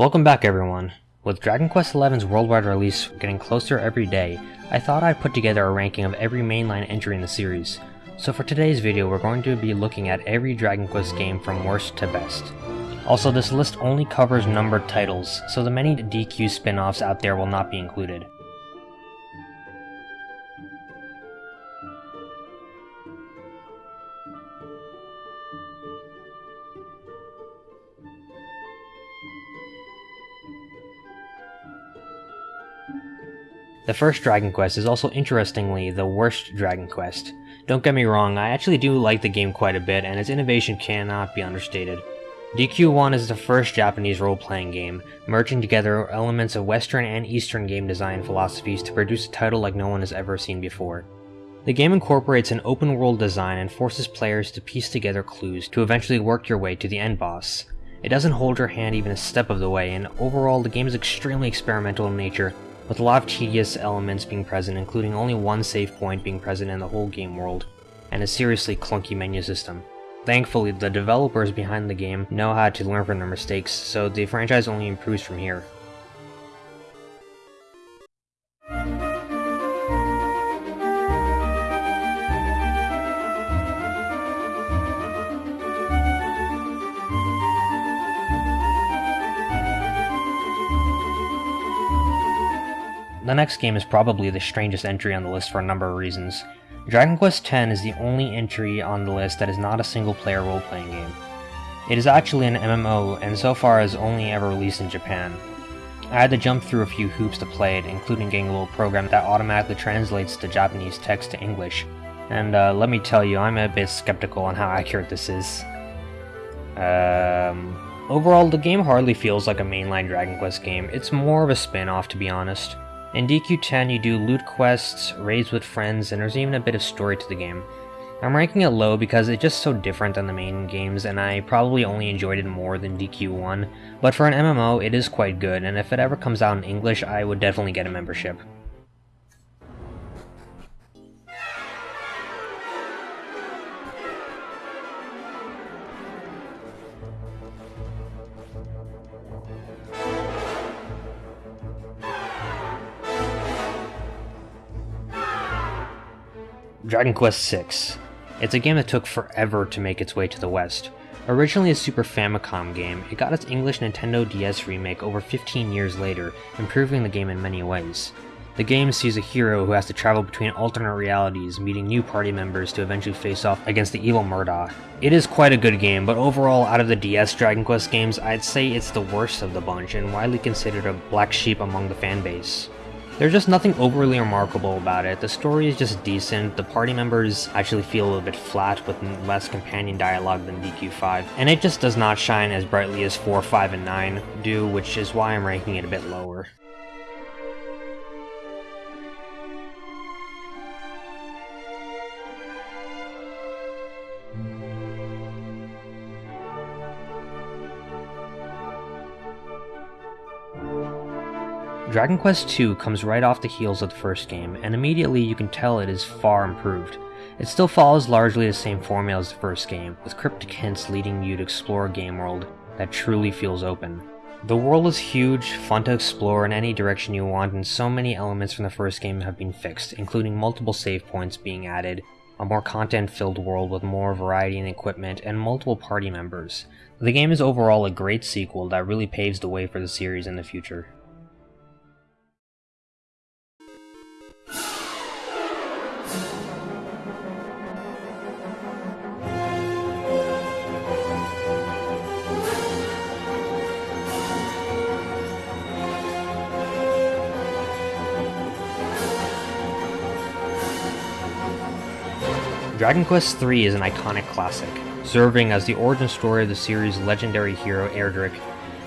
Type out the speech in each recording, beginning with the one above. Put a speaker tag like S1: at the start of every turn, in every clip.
S1: Welcome back everyone. With Dragon Quest XI's worldwide release getting closer every day, I thought I'd put together a ranking of every mainline entry in the series. So for today's video we're going to be looking at every Dragon Quest game from worst to best. Also this list only covers numbered titles, so the many DQ spin-offs out there will not be included. The first Dragon Quest is also interestingly the worst Dragon Quest. Don't get me wrong, I actually do like the game quite a bit and its innovation cannot be understated. DQ1 is the first Japanese role-playing game, merging together elements of Western and Eastern game design philosophies to produce a title like no one has ever seen before. The game incorporates an open-world design and forces players to piece together clues to eventually work your way to the end boss. It doesn't hold your hand even a step of the way, and overall the game is extremely experimental in nature with a lot of tedious elements being present, including only one save point being present in the whole game world, and a seriously clunky menu system. Thankfully, the developers behind the game know how to learn from their mistakes, so the franchise only improves from here. The next game is probably the strangest entry on the list for a number of reasons. Dragon Quest X is the only entry on the list that is not a single-player role-playing game. It is actually an MMO, and so far has only ever released in Japan. I had to jump through a few hoops to play it, including getting a little program that automatically translates the Japanese text to English. And uh, let me tell you, I'm a bit skeptical on how accurate this is. Um, overall, the game hardly feels like a mainline Dragon Quest game, it's more of a spin-off to be honest. In DQ10 you do loot quests, raids with friends, and there's even a bit of story to the game. I'm ranking it low because it's just so different than the main games and I probably only enjoyed it more than DQ1, but for an MMO it is quite good and if it ever comes out in English I would definitely get a membership. Dragon Quest VI. It's a game that took forever to make its way to the West. Originally a Super Famicom game, it got its English Nintendo DS remake over 15 years later, improving the game in many ways. The game sees a hero who has to travel between alternate realities, meeting new party members to eventually face off against the evil Murdaw. It is quite a good game, but overall, out of the DS Dragon Quest games, I'd say it's the worst of the bunch and widely considered a black sheep among the fanbase. There's just nothing overly remarkable about it. The story is just decent, the party members actually feel a little bit flat with less companion dialogue than DQ5, and it just does not shine as brightly as 4, 5, and 9 do, which is why I'm ranking it a bit lower. Dragon Quest II comes right off the heels of the first game, and immediately you can tell it is far improved. It still follows largely the same formula as the first game, with cryptic hints leading you to explore a game world that truly feels open. The world is huge, fun to explore in any direction you want, and so many elements from the first game have been fixed, including multiple save points being added, a more content-filled world with more variety in equipment, and multiple party members. The game is overall a great sequel that really paves the way for the series in the future. Dragon Quest III is an iconic classic, serving as the origin story of the series' legendary hero Erdrick.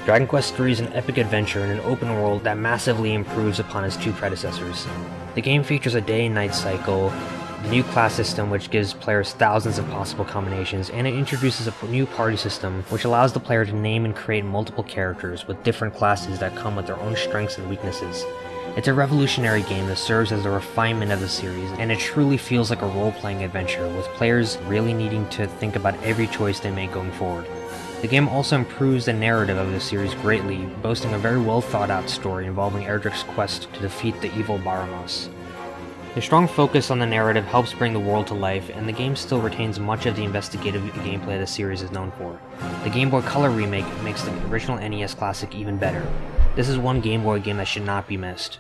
S1: Dragon Quest III is an epic adventure in an open world that massively improves upon its two predecessors. The game features a day and night cycle, a new class system which gives players thousands of possible combinations, and it introduces a new party system which allows the player to name and create multiple characters with different classes that come with their own strengths and weaknesses. It's a revolutionary game that serves as a refinement of the series, and it truly feels like a role-playing adventure, with players really needing to think about every choice they make going forward. The game also improves the narrative of the series greatly, boasting a very well thought out story involving Erdrick's quest to defeat the evil Baramos. The strong focus on the narrative helps bring the world to life, and the game still retains much of the investigative gameplay the series is known for. The Game Boy Color remake makes the original NES classic even better. This is one Game Boy game that should not be missed.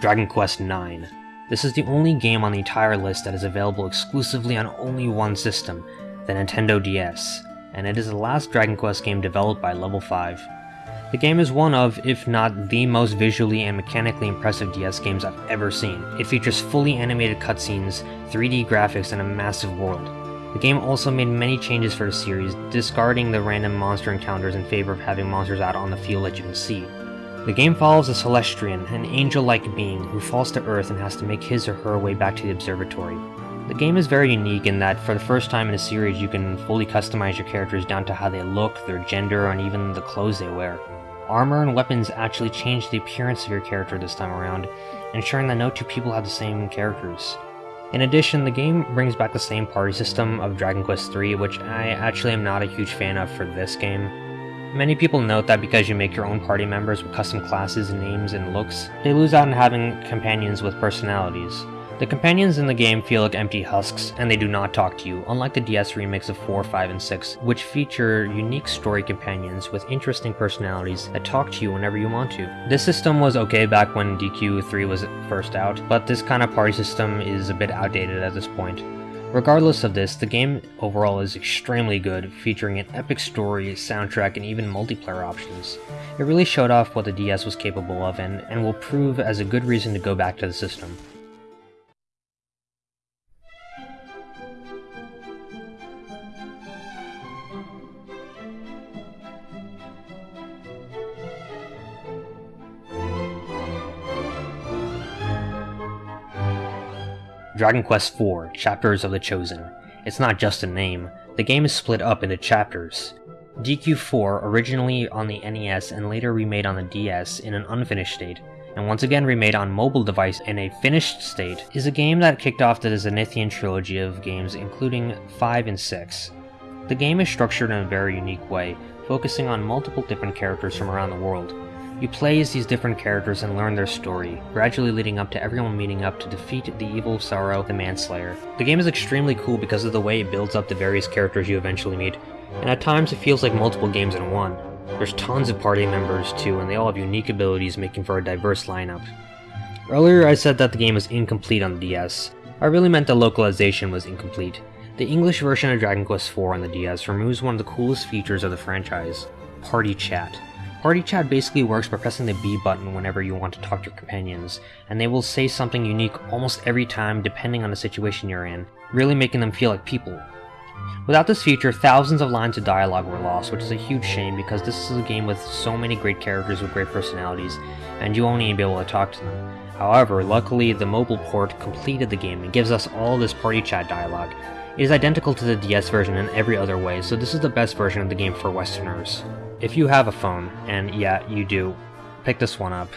S1: Dragon Quest IX. This is the only game on the entire list that is available exclusively on only one system, the Nintendo DS, and it is the last Dragon Quest game developed by Level 5. The game is one of, if not the most visually and mechanically impressive DS games I've ever seen. It features fully animated cutscenes, 3D graphics, and a massive world. The game also made many changes for the series, discarding the random monster encounters in favor of having monsters out on the field that you can see. The game follows a Celestrian, an angel-like being who falls to Earth and has to make his or her way back to the observatory. The game is very unique in that for the first time in a series you can fully customize your characters down to how they look, their gender, and even the clothes they wear. Armor and weapons actually change the appearance of your character this time around, ensuring that no two people have the same characters. In addition, the game brings back the same party system of Dragon Quest III, which I actually am not a huge fan of for this game. Many people note that because you make your own party members with custom classes, names, and looks, they lose out on having companions with personalities. The companions in the game feel like empty husks, and they do not talk to you, unlike the DS remakes of 4, 5, and 6, which feature unique story companions with interesting personalities that talk to you whenever you want to. This system was okay back when DQ3 was first out, but this kind of party system is a bit outdated at this point. Regardless of this, the game overall is extremely good, featuring an epic story, soundtrack, and even multiplayer options. It really showed off what the DS was capable of and, and will prove as a good reason to go back to the system. Dragon Quest IV Chapters of the Chosen. It's not just a name, the game is split up into chapters. DQ4, originally on the NES and later remade on the DS in an unfinished state, and once again remade on mobile device in a finished state, is a game that kicked off the Zenithian trilogy of games including 5 and 6. The game is structured in a very unique way, focusing on multiple different characters from around the world, you play as these different characters and learn their story, gradually leading up to everyone meeting up to defeat the evil Psaro the Manslayer. The game is extremely cool because of the way it builds up the various characters you eventually meet, and at times it feels like multiple games in one. There's tons of party members too, and they all have unique abilities making for a diverse lineup. Earlier I said that the game was incomplete on the DS. I really meant the localization was incomplete. The English version of Dragon Quest IV on the DS removes one of the coolest features of the franchise, Party Chat. Party chat basically works by pressing the B button whenever you want to talk to your companions, and they will say something unique almost every time depending on the situation you're in, really making them feel like people. Without this feature, thousands of lines of dialogue were lost, which is a huge shame because this is a game with so many great characters with great personalities, and you won't even be able to talk to them. However, luckily the mobile port completed the game and gives us all this party chat dialogue. It is identical to the DS version in every other way, so this is the best version of the game for Westerners. If you have a phone, and yeah, you do, pick this one up.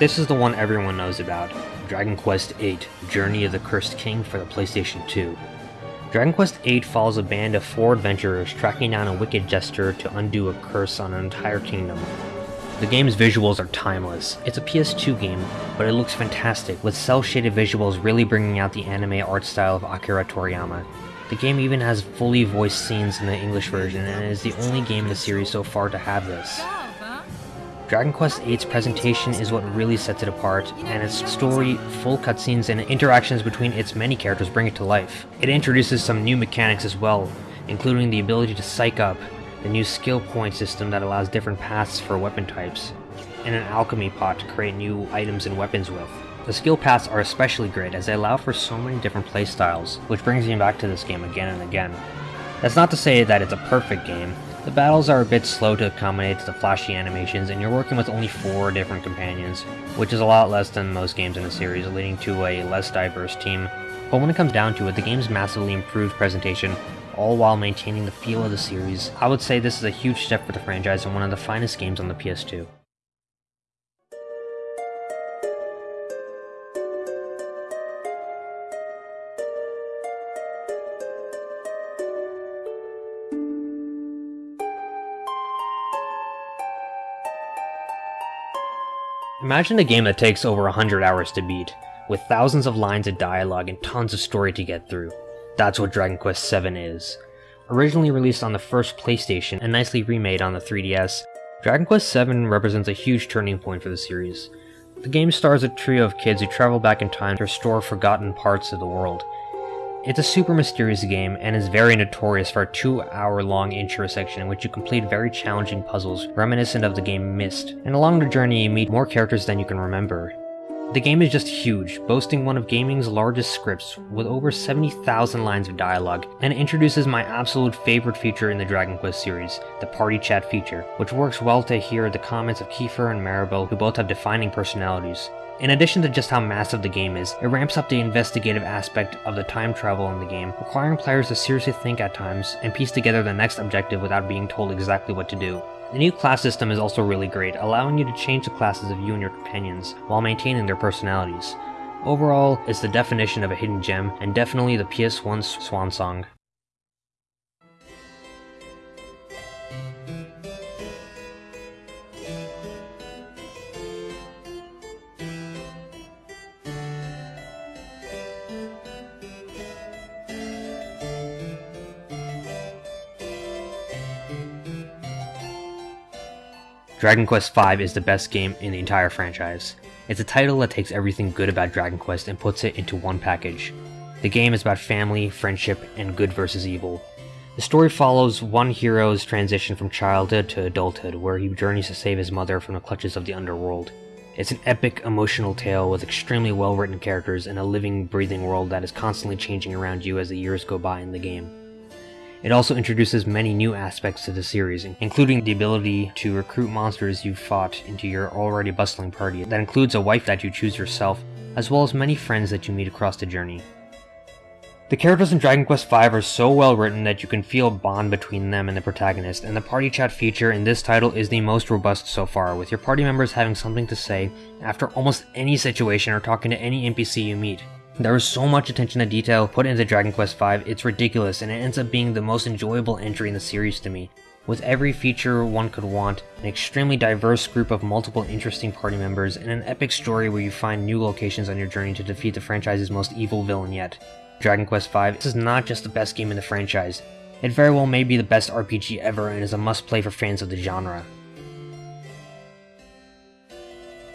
S1: This is the one everyone knows about, Dragon Quest VIII Journey of the Cursed King for the PlayStation 2. Dragon Quest VIII follows a band of four adventurers tracking down a wicked jester to undo a curse on an entire kingdom. The game's visuals are timeless. It's a PS2 game, but it looks fantastic, with cel-shaded visuals really bringing out the anime art style of Akira Toriyama. The game even has fully voiced scenes in the English version, and is the only game in the series so far to have this. Dragon Quest VIII's presentation is what really sets it apart, and its story, full cutscenes, and interactions between its many characters bring it to life. It introduces some new mechanics as well, including the ability to psych up, the new skill point system that allows different paths for weapon types, and an alchemy pot to create new items and weapons with. The skill paths are especially great as they allow for so many different playstyles, which brings me back to this game again and again. That's not to say that it's a perfect game, the battles are a bit slow to accommodate the flashy animations, and you're working with only four different companions, which is a lot less than most games in the series, leading to a less diverse team. But when it comes down to it, the game's massively improved presentation, all while maintaining the feel of the series. I would say this is a huge step for the franchise and one of the finest games on the PS2. Imagine a game that takes over 100 hours to beat, with thousands of lines of dialogue and tons of story to get through. That's what Dragon Quest VII is. Originally released on the first PlayStation and nicely remade on the 3DS, Dragon Quest VII represents a huge turning point for the series. The game stars a trio of kids who travel back in time to restore forgotten parts of the world. It's a super mysterious game and is very notorious for a two hour long intro section in which you complete very challenging puzzles reminiscent of the game Myst, and along the journey you meet more characters than you can remember. The game is just huge, boasting one of gaming's largest scripts with over 70,000 lines of dialogue, and introduces my absolute favorite feature in the Dragon Quest series, the party chat feature, which works well to hear the comments of Kiefer and Maribel who both have defining personalities. In addition to just how massive the game is, it ramps up the investigative aspect of the time travel in the game, requiring players to seriously think at times and piece together the next objective without being told exactly what to do. The new class system is also really great, allowing you to change the classes of you and your companions, while maintaining their personalities. Overall, it's the definition of a hidden gem, and definitely the PS1's swan song. Dragon Quest V is the best game in the entire franchise. It's a title that takes everything good about Dragon Quest and puts it into one package. The game is about family, friendship, and good versus evil. The story follows one hero's transition from childhood to adulthood, where he journeys to save his mother from the clutches of the underworld. It's an epic, emotional tale with extremely well written characters and a living, breathing world that is constantly changing around you as the years go by in the game. It also introduces many new aspects to the series, including the ability to recruit monsters you've fought into your already bustling party. That includes a wife that you choose yourself, as well as many friends that you meet across the journey. The characters in Dragon Quest V are so well written that you can feel a bond between them and the protagonist, and the party chat feature in this title is the most robust so far, with your party members having something to say after almost any situation or talking to any NPC you meet. There is so much attention to detail put into Dragon Quest V, it's ridiculous, and it ends up being the most enjoyable entry in the series to me. With every feature one could want, an extremely diverse group of multiple interesting party members, and an epic story where you find new locations on your journey to defeat the franchise's most evil villain yet. Dragon Quest V is not just the best game in the franchise, it very well may be the best RPG ever and is a must-play for fans of the genre.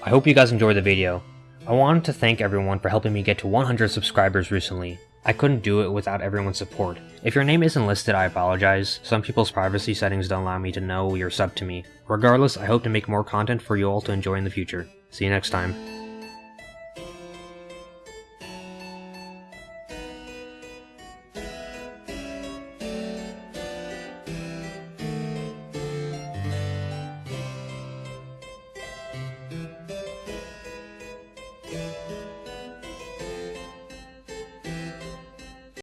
S1: I hope you guys enjoyed the video. I wanted to thank everyone for helping me get to 100 subscribers recently. I couldn't do it without everyone's support. If your name isn't listed, I apologize. Some people's privacy settings don't allow me to know you're sub to me. Regardless, I hope to make more content for you all to enjoy in the future. See you next time.